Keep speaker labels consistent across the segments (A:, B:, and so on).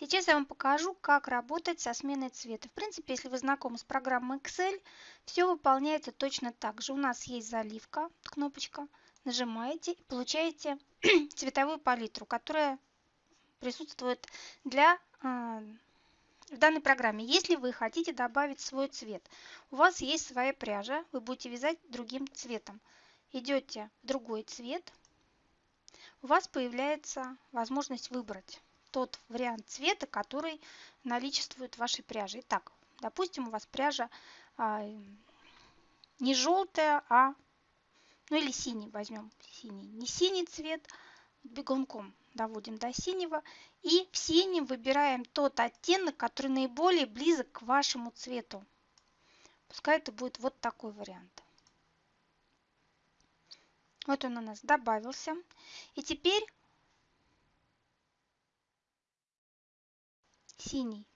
A: Сейчас я вам покажу, как работать со сменой цвета. В принципе, если вы знакомы с программой Excel, все выполняется точно так же. У нас есть заливка, кнопочка, нажимаете и получаете цветовую палитру, которая присутствует для э, в данной программе. Если вы хотите добавить свой цвет, у вас есть своя пряжа, вы будете вязать другим цветом. Идете в другой цвет, у вас появляется возможность выбрать тот вариант цвета, который наличествует в вашей пряже. Итак, допустим, у вас пряжа а, не желтая, а ну или синий возьмем, синий, не синий цвет, бегунком доводим до синего и в синем выбираем тот оттенок, который наиболее близок к вашему цвету. Пускай это будет вот такой вариант. Вот он у нас добавился. И теперь синий.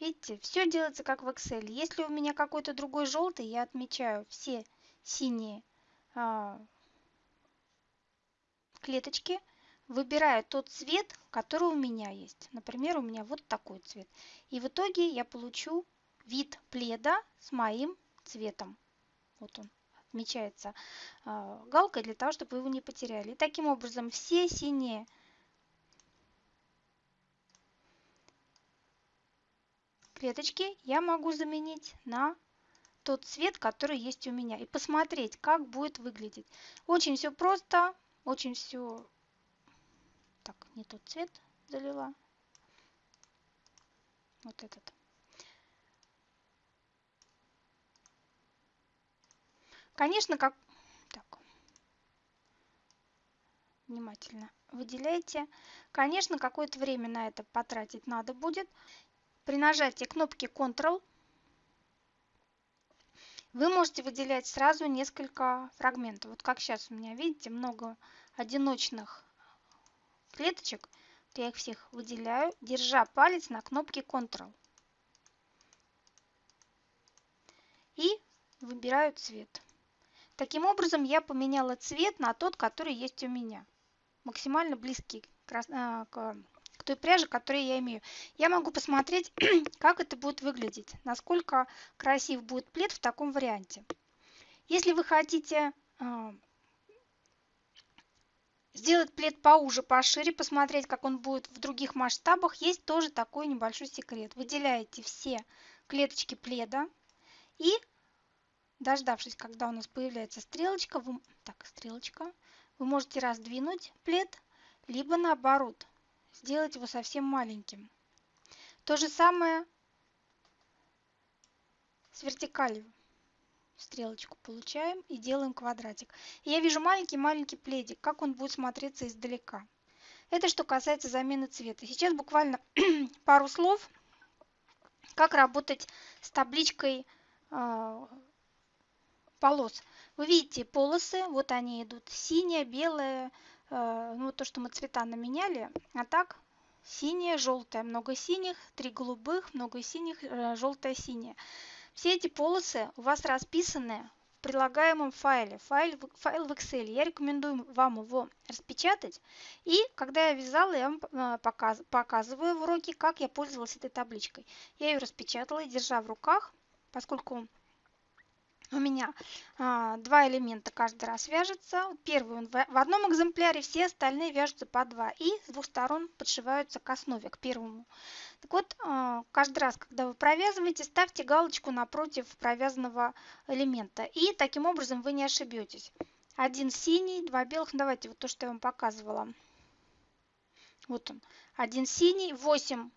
A: Видите, все делается как в Excel. Если у меня какой-то другой желтый, я отмечаю все синие а, клеточки, выбираю тот цвет, который у меня есть. Например, у меня вот такой цвет. И в итоге я получу вид пледа с моим цветом. Вот он отмечается э, галкой для того, чтобы вы его не потеряли. И таким образом все синие клеточки я могу заменить на тот цвет, который есть у меня. И посмотреть, как будет выглядеть. Очень все просто, очень все... Так, не тот цвет залила. Вот этот. Конечно, как... Так. Внимательно выделяйте. Конечно, какое-то время на это потратить надо будет. При нажатии кнопки Ctrl вы можете выделять сразу несколько фрагментов. Вот как сейчас у меня, видите, много одиночных клеточек. Я их всех выделяю, держа палец на кнопке Ctrl. И выбираю цвет. Таким образом я поменяла цвет на тот, который есть у меня. Максимально близкий к а, к той пряже, которую я имею. Я могу посмотреть, как это будет выглядеть, насколько красив будет плед в таком варианте. Если вы хотите э, сделать плед поуже, пошире, посмотреть, как он будет в других масштабах, есть тоже такой небольшой секрет. Выделяете все клеточки пледа и, дождавшись, когда у нас появляется стрелочка, вы, так, стрелочка, вы можете раздвинуть плед, либо наоборот сделать его совсем маленьким. То же самое с вертикалью. Стрелочку получаем и делаем квадратик. И я вижу маленький-маленький пледик, как он будет смотреться издалека. Это что касается замены цвета. Сейчас буквально пару слов, как работать с табличкой э, полос. Вы видите полосы, вот они идут, синяя, белая, ну, то, что мы цвета наменяли, а так синее, желтое, много синих, три голубых, много синих, э, желтое, синее. Все эти полосы у вас расписаны в прилагаемом файле, файл, файл в Excel. Я рекомендую вам его распечатать. И когда я вязала, я вам э, показ, показываю в уроке, как я пользовалась этой табличкой. Я ее распечатала держа в руках, поскольку у меня а, два элемента каждый раз вяжется. Первый он в, в одном экземпляре, все остальные вяжутся по два. И с двух сторон подшиваются к основе, к первому. Так вот, а, каждый раз, когда вы провязываете, ставьте галочку напротив провязанного элемента. И таким образом вы не ошибетесь. Один синий, два белых. Давайте вот то, что я вам показывала. Вот он. Один синий, 8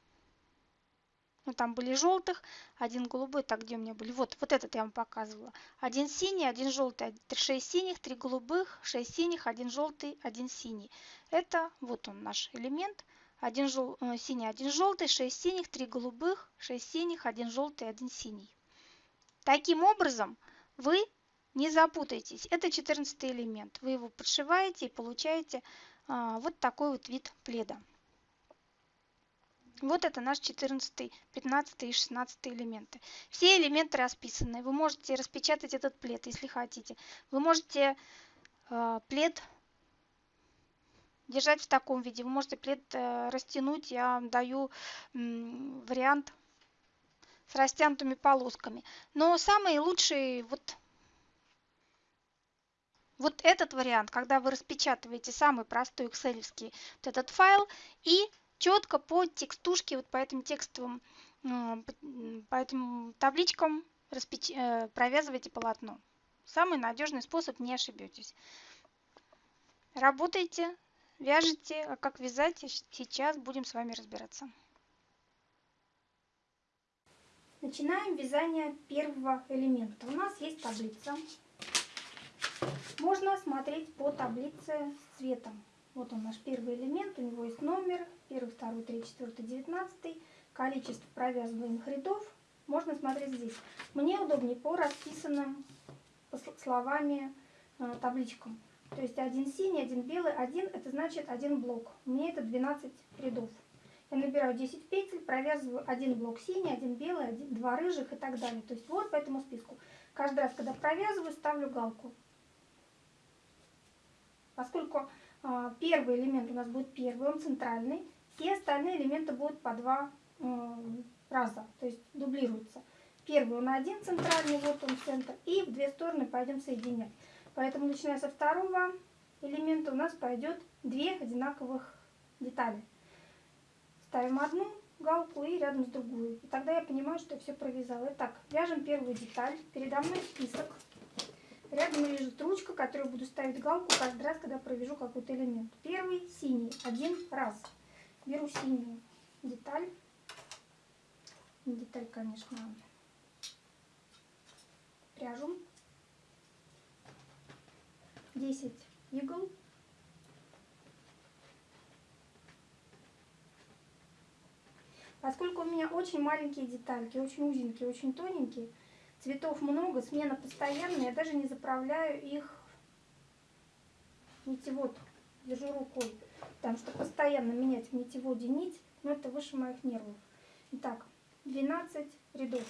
A: ну, там были желтых, один голубой, так, где у меня были? Вот, вот этот я вам показывала. Один синий, один желтый, шесть синих, три голубых, шесть синих, один желтый, один синий. Это вот он наш элемент. Один жел... Э, синий, один желтый, шесть синих, три голубых, шесть синих, один желтый, один синий. Таким образом, вы не запутайтесь. Это 14 элемент. Вы его подшиваете и получаете а, вот такой вот вид пледа. Вот это наш 14, 15 и 16 элементы. Все элементы расписаны. Вы можете распечатать этот плед, если хотите. Вы можете э, плед держать в таком виде. Вы можете плед э, растянуть, я даю вариант с растянутыми полосками. Но самый лучший вот вот этот вариант, когда вы распечатываете самый простой excel вот этот файл и четко по текстушке, вот по этим текстовым, по этим табличкам распеч... Э, провязывайте полотно. Самый надежный способ, не ошибетесь. Работайте, вяжите, а как вязать, сейчас будем с вами разбираться. Начинаем вязание первого элемента. У нас есть таблица. Можно смотреть по таблице с цветом. Вот он наш первый элемент, у него есть номер, первый, второй, третий, четвертый, девятнадцатый. Количество провязываемых рядов можно смотреть здесь. Мне удобнее по расписанным словами э, табличкам. То есть один синий, один белый, один это значит один блок. Меня это 12 рядов. Я набираю 10 петель, провязываю один блок синий, один белый, один, два рыжих и так далее. То есть вот по этому списку. Каждый раз, когда провязываю, ставлю галку. Поскольку первый элемент у нас будет первый, он центральный, все остальные элементы будут по два раза, то есть дублируются. Первый он один центральный, вот он центр, и в две стороны пойдем соединять. Поэтому начиная со второго элемента у нас пойдет две одинаковых детали. Ставим одну галку и рядом с другую. И тогда я понимаю, что я все провязала. Итак, вяжем первую деталь. Передо мной список. Рядом лежит ручка, которую буду ставить галку каждый раз, когда провяжу какой-то элемент. Первый синий, один раз. Беру синюю деталь. Деталь, конечно, пряжу. 10 игл. Поскольку у меня очень маленькие детальки, очень узенькие, очень тоненькие, цветов много, смена постоянная, я даже не заправляю их нитевод, держу рукой, потому что постоянно менять в нитеводе нить, но это выше моих нервов. Итак, 12 рядов.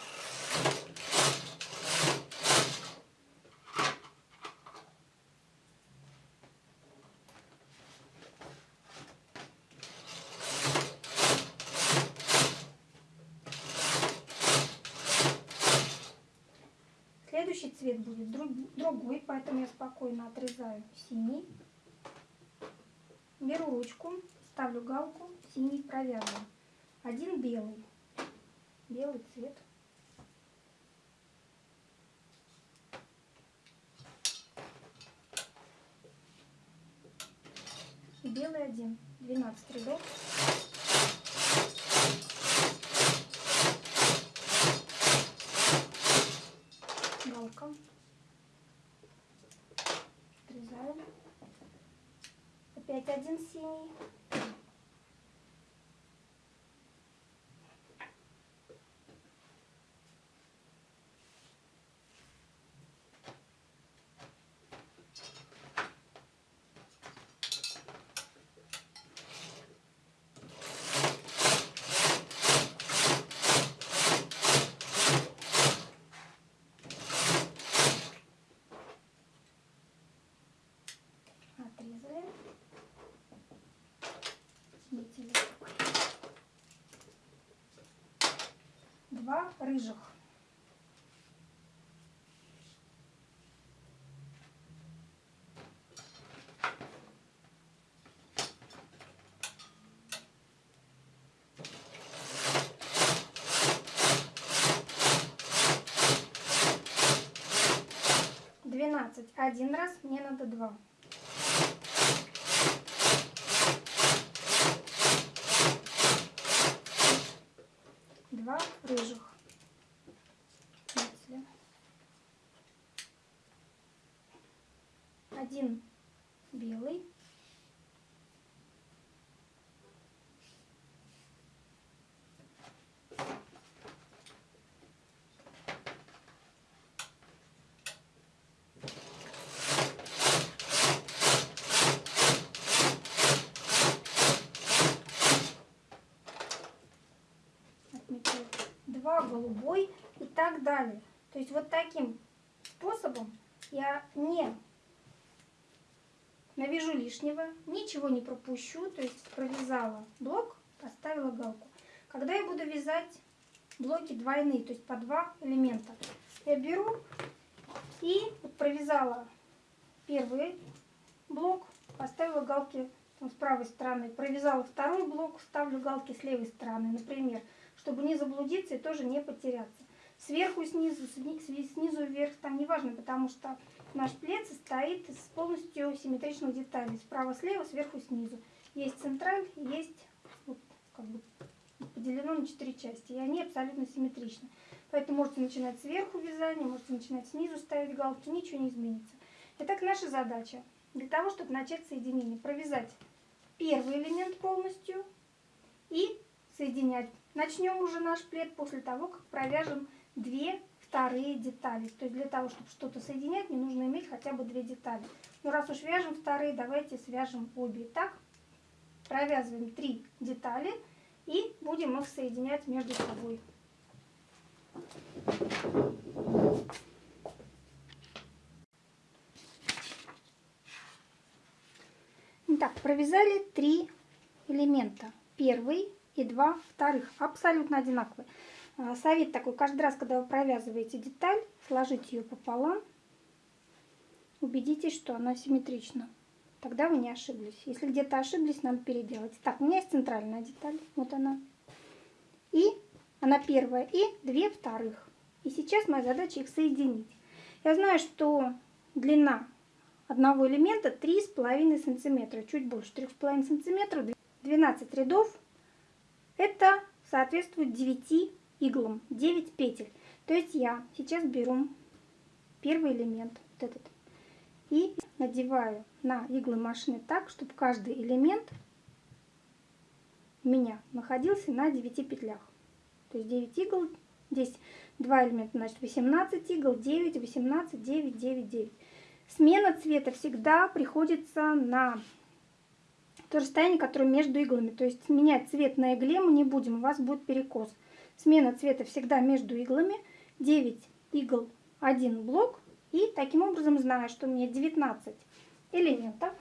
A: Следующий цвет будет другой, поэтому я спокойно отрезаю синий. Беру ручку, ставлю галку, синий провязываю. Один белый, белый цвет. белый один, 12 рядов. Опять один синий. два рыжих. Двенадцать. Один раз мне надо два. рыжих. Если. Один белый. голубой и так далее. То есть вот таким способом я не навяжу лишнего, ничего не пропущу, то есть провязала блок, поставила галку. Когда я буду вязать блоки двойные, то есть по два элемента, я беру и провязала первый блок, поставила галки там, с правой стороны, провязала второй блок, ставлю галки с левой стороны, например, чтобы не заблудиться и тоже не потеряться. Сверху, снизу, снизу вверх, там неважно, потому что наш плед состоит из полностью симметричных деталей. Справа, слева, сверху, снизу. Есть централь, есть вот, как бы поделено на четыре части, и они абсолютно симметричны. Поэтому можете начинать сверху вязание, можете начинать снизу ставить галки, ничего не изменится. Итак, наша задача для того, чтобы начать соединение, провязать первый элемент полностью и соединять. Начнем уже наш плед после того, как провяжем две вторые детали. То есть для того, чтобы что-то соединять, мне нужно иметь хотя бы две детали. Но раз уж вяжем вторые, давайте свяжем обе. Итак, провязываем три детали и будем их соединять между собой. Итак, провязали три элемента. Первый и два вторых. Абсолютно одинаковые. А, совет такой, каждый раз, когда вы провязываете деталь, сложите ее пополам. Убедитесь, что она симметрична. Тогда вы не ошиблись. Если где-то ошиблись, надо переделать. Так, у меня есть центральная деталь. Вот она. И она первая. И две вторых. И сейчас моя задача их соединить. Я знаю, что длина одного элемента 3,5 сантиметра. Чуть больше 3,5 сантиметров. 12 рядов. Это соответствует 9 иглам, 9 петель. То есть я сейчас беру первый элемент, вот этот, и надеваю на иглы машины так, чтобы каждый элемент у меня находился на 9 петлях. То есть 9 игл, здесь 2 элемента, значит 18 игл, 9, 18, 9, 9, 9. Смена цвета всегда приходится на то расстояние, которое между иглами. То есть менять цвет на игле мы не будем, у вас будет перекос. Смена цвета всегда между иглами. 9 игл, 1 блок. И таким образом знаю, что у меня 19 элементов.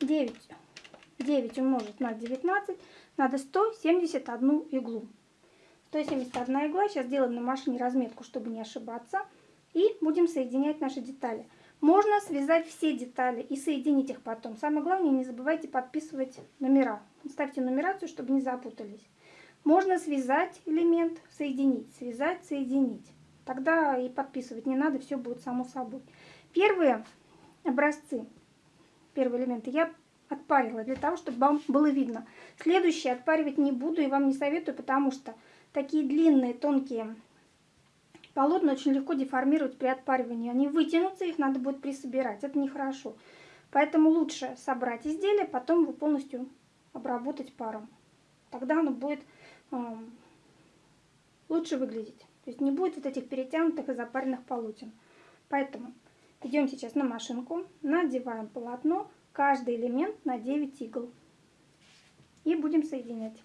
A: Девять, девять умножить на 19, надо 171 иглу. 171 игла, сейчас делаем на машине разметку, чтобы не ошибаться. И будем соединять наши детали. Можно связать все детали и соединить их потом. Самое главное, не забывайте подписывать номера. Ставьте нумерацию, чтобы не запутались. Можно связать элемент, соединить, связать, соединить. Тогда и подписывать не надо, все будет само собой. Первые образцы, первые элементы я отпарила для того, чтобы вам было видно. Следующие отпаривать не буду и вам не советую, потому что такие длинные, тонкие Полотна очень легко деформировать при отпаривании. Они вытянутся, их надо будет присобирать. Это нехорошо. Поэтому лучше собрать изделие, потом его полностью обработать паром. Тогда оно будет э, лучше выглядеть. То есть не будет вот этих перетянутых и запаренных полотен. Поэтому идем сейчас на машинку, надеваем полотно, каждый элемент на 9 игл. И будем соединять.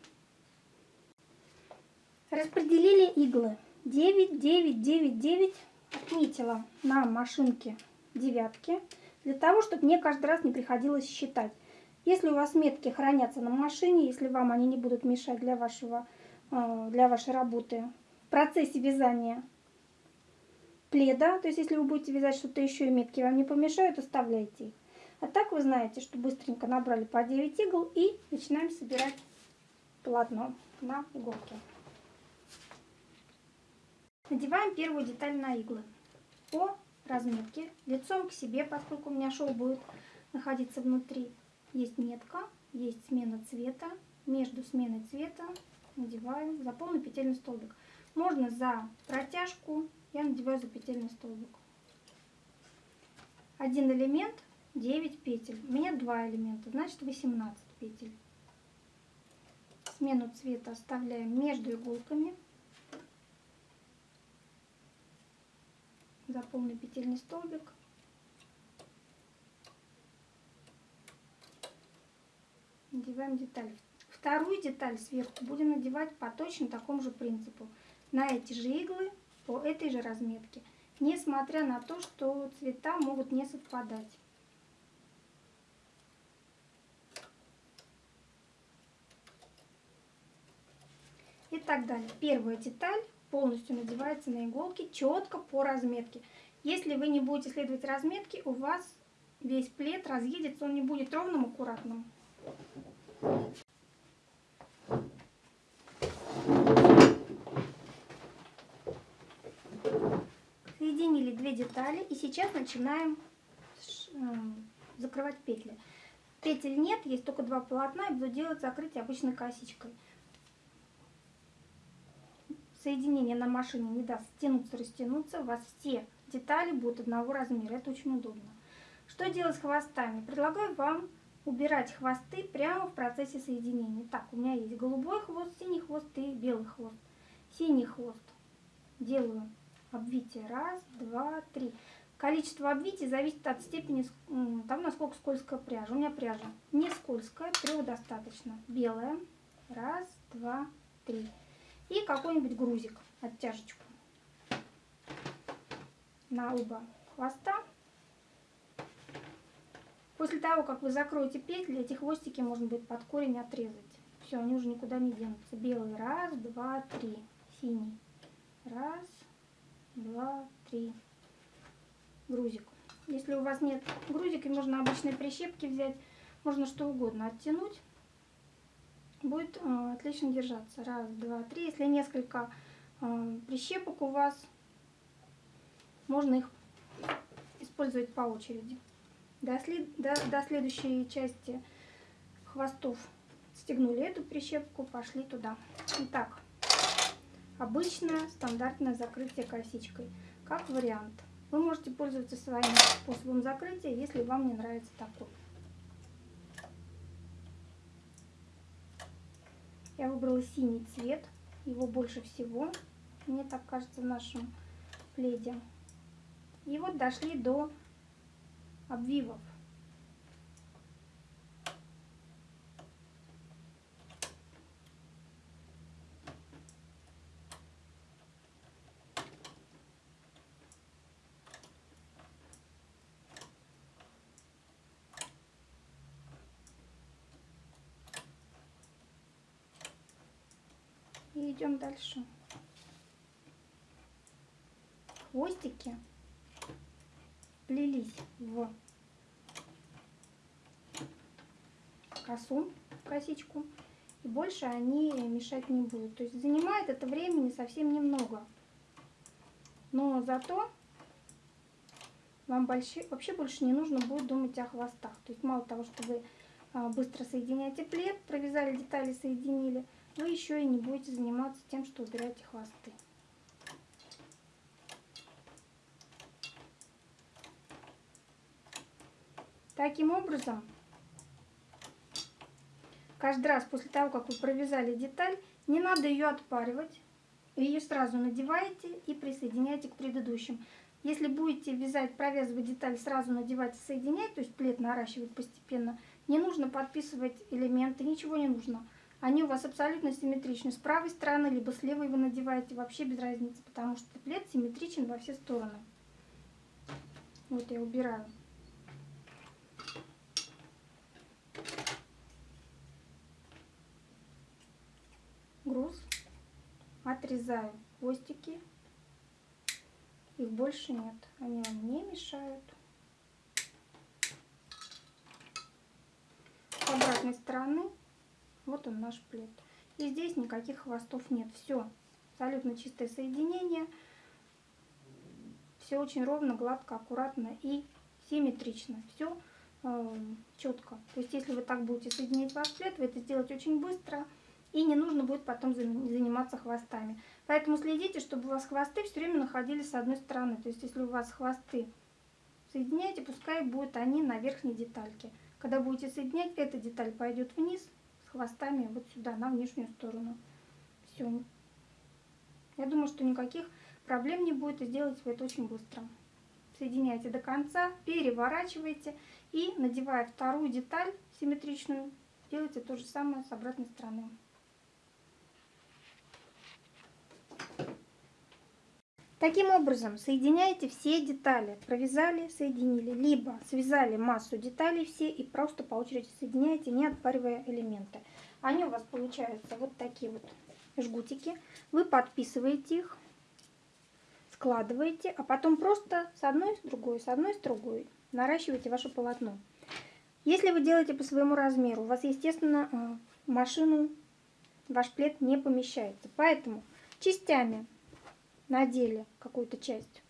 A: Распределили иглы 9, 9, 9, 9 отметила на машинке девятки, для того, чтобы мне каждый раз не приходилось считать. Если у вас метки хранятся на машине, если вам они не будут мешать для, вашего, э, для вашей работы в процессе вязания пледа, то есть если вы будете вязать что-то еще и метки вам не помешают, оставляйте их. А так вы знаете, что быстренько набрали по 9 игл и начинаем собирать полотно на иголке. Надеваем первую деталь на иглы по разметке, лицом к себе, поскольку у меня шов будет находиться внутри. Есть метка, есть смена цвета. Между сменой цвета надеваю за полный петельный столбик. Можно за протяжку, я надеваю за петельный столбик. Один элемент, 9 петель. У меня два элемента, значит 18 петель. Смену цвета оставляем между иголками. За полный петельный столбик. Надеваем деталь. Вторую деталь сверху будем надевать по точно такому же принципу. На эти же иглы по этой же разметке, несмотря на то, что цвета могут не совпадать. И так далее. Первая деталь полностью надевается на иголки четко по разметке. Если вы не будете следовать разметке, у вас весь плед разъедется, он не будет ровным, аккуратным. Соединили две детали и сейчас начинаем эм, закрывать петли. Петель нет, есть только два полотна и буду делать закрытие обычной косичкой. Соединение на машине не даст стянуться, растянуться. У вас все детали будут одного размера. Это очень удобно. Что делать с хвостами? Предлагаю вам убирать хвосты прямо в процессе соединения. Так, у меня есть голубой хвост, синий хвост и белый хвост. Синий хвост делаю обвитие. Раз, два, три. Количество обвитий зависит от степени, там насколько скользкая пряжа. У меня пряжа не скользкая, трех достаточно. Белая. Раз, два, три. И какой-нибудь грузик, оттяжечку на оба хвоста. После того, как вы закроете петли, эти хвостики можно будет под корень отрезать. Все, они уже никуда не денутся. Белый. Раз, два, три. Синий. Раз, два, три. Грузик. Если у вас нет грузика, можно обычные прищепки взять. Можно что угодно оттянуть. Будет э, отлично держаться. Раз, два, три. Если несколько э, прищепок у вас, можно их использовать по очереди. До, след, до, до следующей части хвостов стегнули эту прищепку, пошли туда. Итак, обычное стандартное закрытие косичкой, как вариант. Вы можете пользоваться своим способом закрытия, если вам не нравится такой. Я выбрала синий цвет, его больше всего, мне так кажется, в нашем пледе. И вот дошли до обвивов. И идем дальше. Хвостики плелись в косу, косичку. И больше они мешать не будут. То есть занимает это времени совсем немного. Но зато вам больше, вообще больше не нужно будет думать о хвостах. То есть мало того, что вы а, быстро соединяете плед, провязали детали, соединили, вы еще и не будете заниматься тем, что убираете хвосты. Таким образом, каждый раз после того, как вы провязали деталь, не надо ее отпаривать. Ее сразу надеваете и присоединяете к предыдущим. Если будете вязать, провязывать деталь, сразу надевать и соединять, то есть плед наращивать постепенно, не нужно подписывать элементы, ничего не нужно. Они у вас абсолютно симметричны. С правой стороны, либо с левой вы надеваете, вообще без разницы, потому что плед симметричен во все стороны. Вот я убираю. груз, отрезаю хвостики, их больше нет, они вам не мешают. С обратной стороны вот он наш плед. И здесь никаких хвостов нет, все абсолютно чистое соединение, все очень ровно, гладко, аккуратно и симметрично, все э, четко. То есть если вы так будете соединять ваш плед, вы это сделаете очень быстро, и не нужно будет потом заниматься хвостами. Поэтому следите, чтобы у вас хвосты все время находились с одной стороны. То есть если у вас хвосты соединяете, пускай будут они на верхней детальке. Когда будете соединять, эта деталь пойдет вниз хвостами вот сюда, на внешнюю сторону. Все. Я думаю, что никаких проблем не будет, и сделать вы это очень быстро. Соединяйте до конца, переворачивайте и, надевая вторую деталь симметричную, делайте то же самое с обратной стороны. Таким образом, соединяете все детали. Провязали, соединили. Либо связали массу деталей все и просто по очереди соединяете, не отпаривая элементы. Они у вас получаются вот такие вот жгутики. Вы подписываете их, складываете, а потом просто с одной с другой, с одной с другой наращиваете ваше полотно. Если вы делаете по своему размеру, у вас, естественно, э, машину ваш плед не помещается. Поэтому частями надели какую-то часть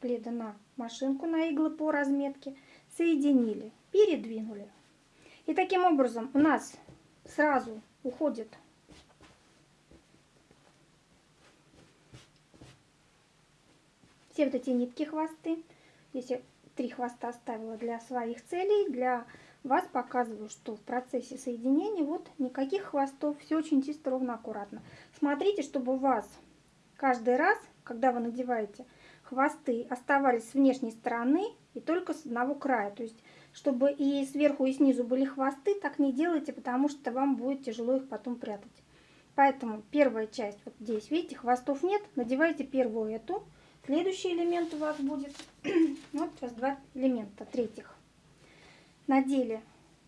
A: пледа на машинку, на иглы по разметке, соединили, передвинули. И таким образом у нас сразу уходит все вот эти нитки хвосты. Здесь я три хвоста оставила для своих целей, для вас показываю, что в процессе соединения вот никаких хвостов, все очень чисто, ровно, аккуратно. Смотрите, чтобы у вас каждый раз, когда вы надеваете хвосты, оставались с внешней стороны и только с одного края. То есть, чтобы и сверху, и снизу были хвосты, так не делайте, потому что вам будет тяжело их потом прятать. Поэтому первая часть вот здесь, видите, хвостов нет, надевайте первую эту. Следующий элемент у вас будет, вот сейчас два элемента, третьих. Надели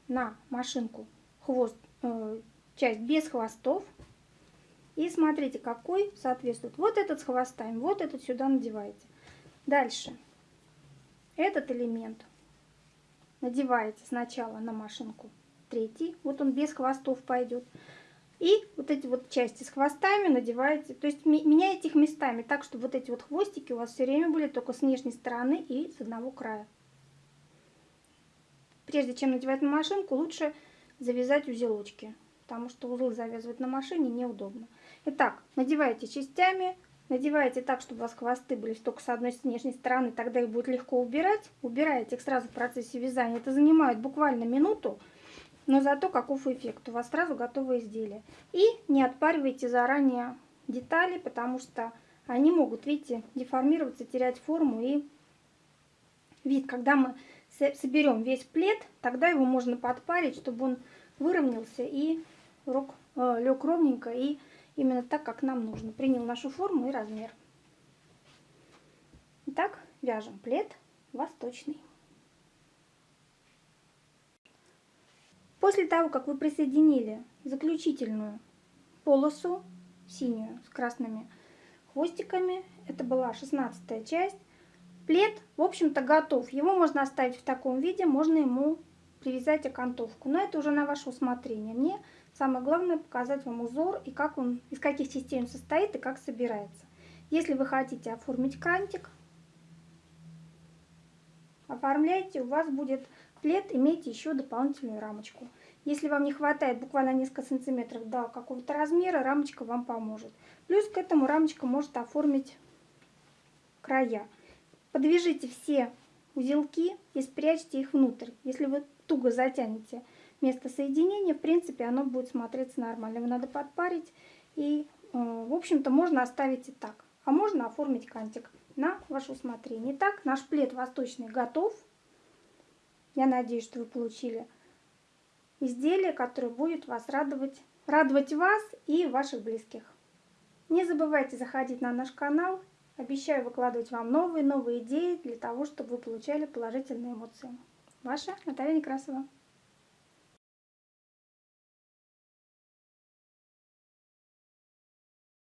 A: на машинку хвост, э, часть без хвостов, и смотрите, какой соответствует. Вот этот с хвостами, вот этот сюда надеваете. Дальше. Этот элемент надеваете сначала на машинку третий. Вот он без хвостов пойдет. И вот эти вот части с хвостами надеваете, то есть меняете их местами так, чтобы вот эти вот хвостики у вас все время были только с внешней стороны и с одного края. Прежде чем надевать на машинку, лучше завязать узелочки, потому что узлы завязывать на машине неудобно. Итак, надеваете частями, надеваете так, чтобы у вас хвосты были только с одной с внешней стороны, тогда их будет легко убирать. Убираете их сразу в процессе вязания. Это занимает буквально минуту, но зато каков эффект. У вас сразу готовое изделие. И не отпаривайте заранее детали, потому что они могут, видите, деформироваться, терять форму и вид. Когда мы соберем весь плед, тогда его можно подпарить, чтобы он выровнялся и э, лег ровненько и именно так, как нам нужно. Принял нашу форму и размер. Итак, вяжем плед восточный. После того, как вы присоединили заключительную полосу, синюю с красными хвостиками, это была шестнадцатая часть, плед, в общем-то, готов. Его можно оставить в таком виде, можно ему привязать окантовку. Но это уже на ваше усмотрение. Мне Самое главное показать вам узор и как он, из каких частей он состоит и как собирается. Если вы хотите оформить крантик, оформляйте, у вас будет плед, имейте еще дополнительную рамочку. Если вам не хватает буквально несколько сантиметров до какого-то размера, рамочка вам поможет. Плюс к этому рамочка может оформить края. Подвяжите все узелки и спрячьте их внутрь. Если вы туго затянете место соединения, в принципе, оно будет смотреться нормально. Его надо подпарить и, э, в общем-то, можно оставить и так. А можно оформить кантик на ваше усмотрение. Итак, наш плед восточный готов. Я надеюсь, что вы получили изделие, которое будет вас радовать, радовать вас и ваших близких. Не забывайте заходить на наш канал. Обещаю выкладывать вам новые-новые идеи для того, чтобы вы получали положительные эмоции. Ваша Наталья Некрасова.